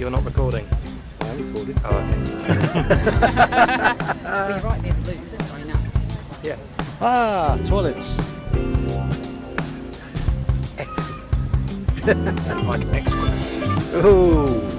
You're not recording. I'm recording. Oh, okay. well, you're right near the loo, isn't it, right now? Yeah. Ah, toilets. Like excellent. Oh,